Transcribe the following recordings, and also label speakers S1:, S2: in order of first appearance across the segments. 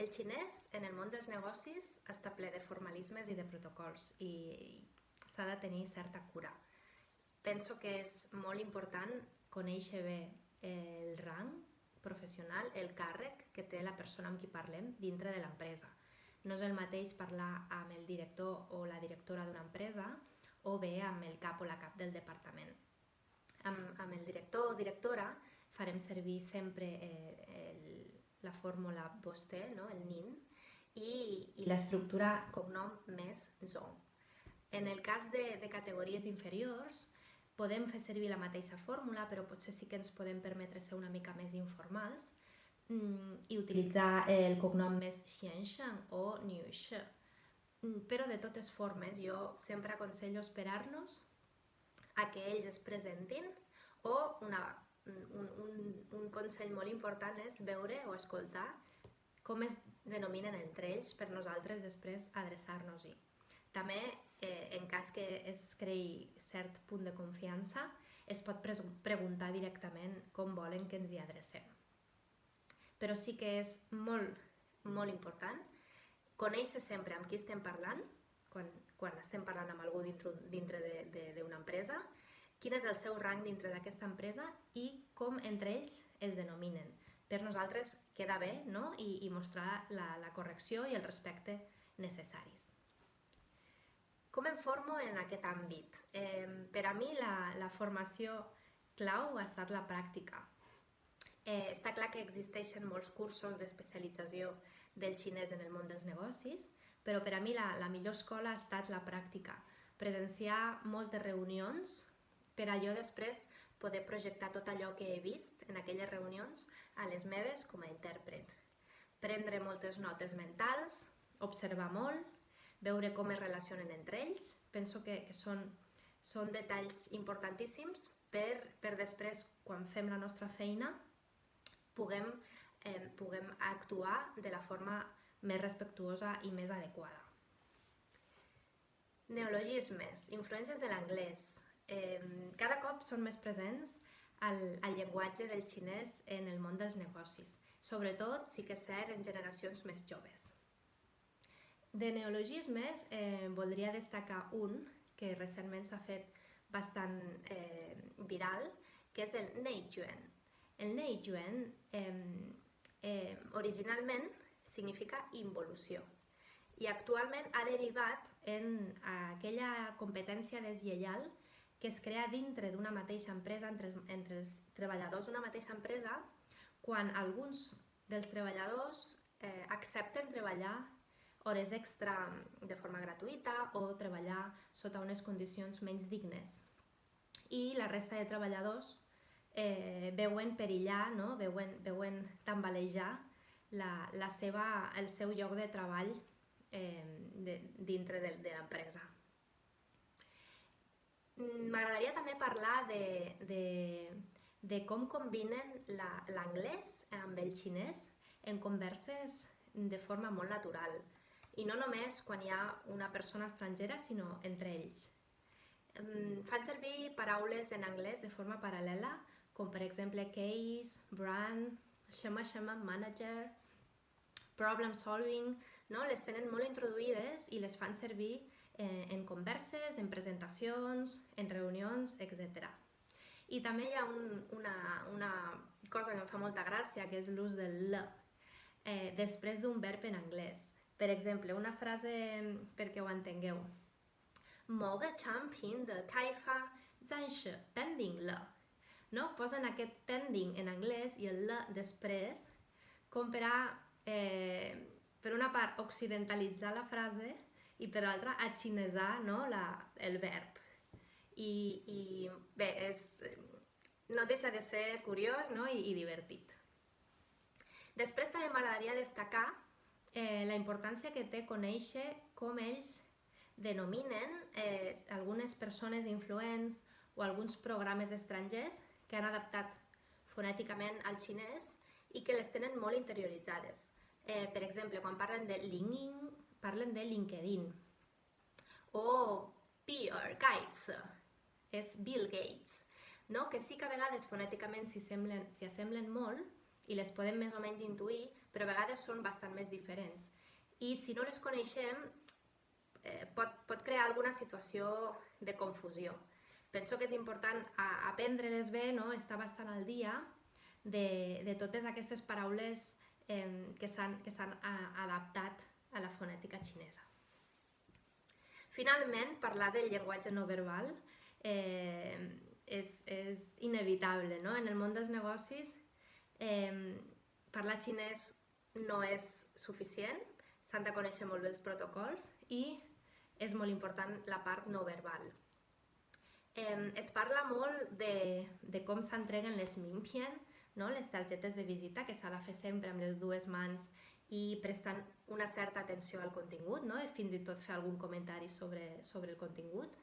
S1: El xinès, en el món dels negocis, està ple de formalismes i de protocols i s'ha de tenir certa cura. Penso que és molt important conèixer bé el rang professional, el càrrec que té la persona amb qui parlem dintre de l'empresa. No és el mateix parlar amb el director o la directora d'una empresa o bé amb el cap o la cap del departament. Amb, amb el director o directora farem servir sempre eh, el, la fórmula vostè, no? el NIN, i, i l'estructura cognom més zo. En el cas de, de categories inferiors, podem fer servir la mateixa fórmula, però potser sí que ens podem permetre ser una mica més informals mm, i utilitzar el cognom més Xiansheng o Niushi. Mm, però de totes formes, jo sempre aconsello esperar-nos a que ells es presentin o una un, un, un consell molt important és veure o escoltar com es denominen entre ells per nosaltres després adreçar-nos-hi. També, eh, en cas que es creï cert punt de confiança, es pot preguntar directament com volen que ens hi adrecem. Però sí que és molt, molt important conèixer sempre amb qui estem parlant, quan, quan estem parlant amb algú dintre, d'una empresa, quin és el seu rang dintre d'aquesta empresa i com entre ells es denominen. Per nosaltres queda bé no? I, i mostrar la, la correcció i el respecte necessaris. Com em formo en aquest àmbit? Eh, per a mi la, la formació clau ha estat la pràctica. Eh, està clar que existeixen molts cursos d'especialització del xinès en el món dels negocis, però per a mi la, la millor escola ha estat la pràctica. Presenciar moltes reunions per a jo després poder projectar tot allò que he vist en aquelles reunions a les meves com a intèrpret. Prendre moltes notes mentals, observar molt, veure com es relacionen entre ells. Penso que, que són, són detalls importantíssims per, per després, quan fem la nostra feina, puguem, eh, puguem actuar de la forma més respectuosa i més adequada. Neologismes, influències de l'anglès, eh, cada cop són més presents el, el llenguatge del xinès en el món dels negocis. Sobretot, sí que és cert, en generacions més joves. De neologismes, eh, voldria destacar un que recentment s'ha fet bastant eh, viral, que és el Neiyuan. El Neiyuan eh, eh, originalment significa involució i actualment ha derivat en aquella competència deslleial que es crea dintre d'una mateixa empresa, entre, entre els treballadors d'una mateixa empresa, quan alguns dels treballadors eh, accepten treballar hores extra de forma gratuïta o treballar sota unes condicions menys dignes. I la resta de treballadors eh, veuen perillar, no? veuen, veuen tambalejar la, la seva, el seu lloc de treball eh, de, dintre de, de l'empresa. Mm, m'agradaria també parlar de, de, de com combinen l'anglès amb el xinès en converses de forma molt natural. I no només quan hi ha una persona estrangera, sinó entre ells. Fan servir paraules en anglès de forma paral·lela, com per exemple case, brand, shama shama manager, problem solving, no? les tenen molt introduïdes i les fan servir eh, en converses, en presentacions, en reunions, etc. I també hi ha un, una, una cosa que em fa molta gràcia, que és l'ús del l, eh, després d'un verb en anglès. Per exemple, una frase perquè ho entengueu. 某个产品的开发暂时 pending 了 no? Posen aquest pending en anglès i el l després com per a, eh, per una part, occidentalitzar la frase i per l'altra a xinesar no, la, el verb. I, i bé, és, no deixa de ser curiós no? I, i divertit. Després també m'agradaria destacar eh, la importància que té conèixer com ells denominen eh, algunes persones influents o alguns programes estrangers que han adaptat fonèticament al xinès i que les tenen molt interioritzades. Eh, per exemple, quan parlen de LinkedIn, parlen de LinkedIn. O Bill Gates, és Bill Gates, no? que sí que a vegades fonèticament s'hi assemblen, assemblen molt i les podem més o menys intuir, però a vegades són bastant més diferents. I si no les coneixem, eh, pot, pot crear alguna situació de confusió. Penso que és important aprendre-les bé, no? estar bastant al dia de, de totes aquestes paraules eh, que s'han adaptat a la fonètica xinesa. Finalment, parlar del llenguatge no verbal eh, és, és inevitable. No? En el món dels negocis, eh, parlar xinès no és suficient, s'han de conèixer molt bé els protocols i és molt important la part no verbal. Eh, es parla molt de, de com s'entreguen les mimpien, no? les targetes de visita, que s'ha de fer sempre amb les dues mans i prestant una certa atenció al contingut, no? i fins i tot fer algun comentari sobre, sobre el contingut.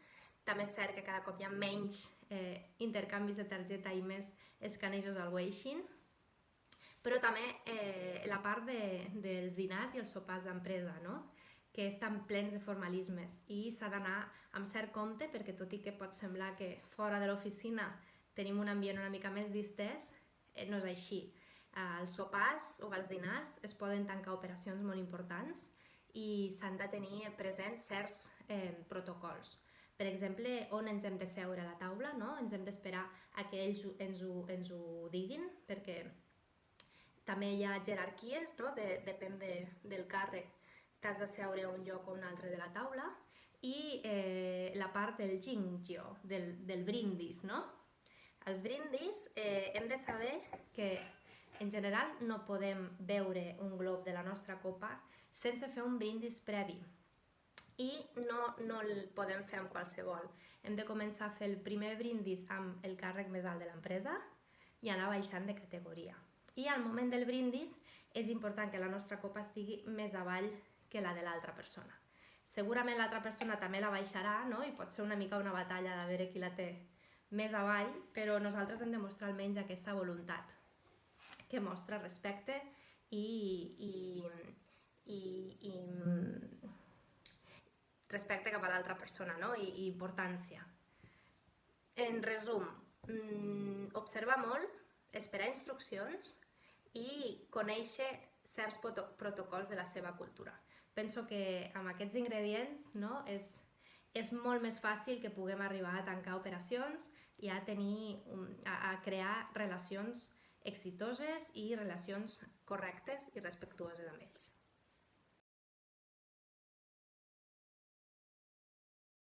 S1: També és cert que cada cop hi ha menys eh, intercanvis de targeta i més escanejos al Weixin, però també eh, la part de, dels dinars i els sopars d'empresa, no? que estan plens de formalismes i s'ha d'anar amb cert compte perquè tot i que pot semblar que fora de l'oficina tenim un ambient una mica més distès, eh, no és així. Als sopars o als dinars es poden tancar operacions molt importants i s'han de tenir presents certs eh, protocols. Per exemple, on ens hem de seure a la taula, no? ens hem d'esperar a que ells ens ho, ens ho diguin, perquè també hi ha jerarquies, no? de, depèn de, del càrrec t'has de seure a un lloc o un altre de la taula i eh, la part del jingyo, del, del brindis, no? Els brindis eh, hem de saber que en general no podem beure un glob de la nostra copa sense fer un brindis previ i no, no el podem fer amb qualsevol. Hem de començar a fer el primer brindis amb el càrrec més alt de l'empresa i anar baixant de categoria. I al moment del brindis és important que la nostra copa estigui més avall que la de l'altra persona. Segurament l'altra persona també la baixarà, no? i pot ser una mica una batalla de veure qui la té més avall, però nosaltres hem de mostrar almenys aquesta voluntat que mostra respecte i, i, i, i respecte cap a l'altra persona no? I, i importància. En resum, mm, observar molt, esperar instruccions i conèixer certs protocols de la seva cultura penso que amb aquests ingredients no, és, és molt més fàcil que puguem arribar a tancar operacions i a, tenir, a, a crear relacions exitoses i relacions correctes i respectuoses amb ells.